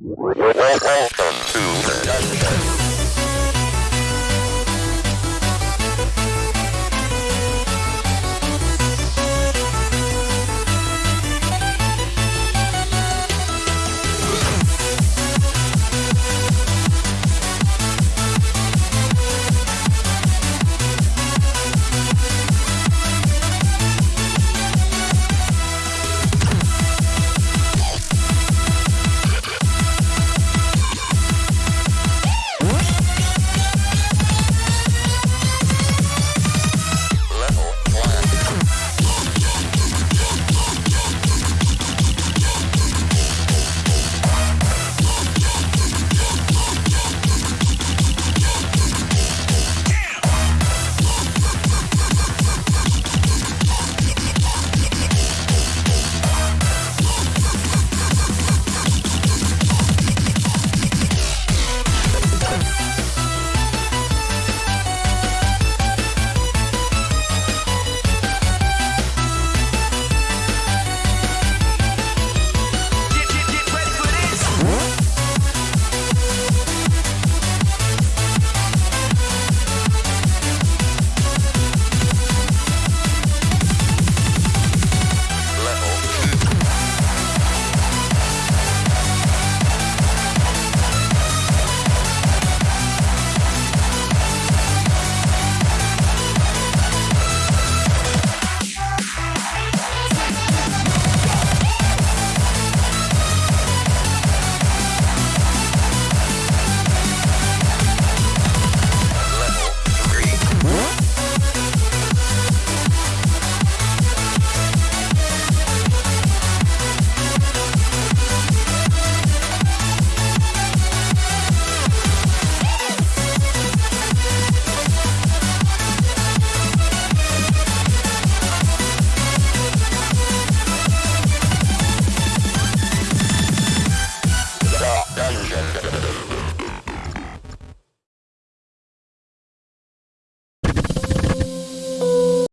Welcome to the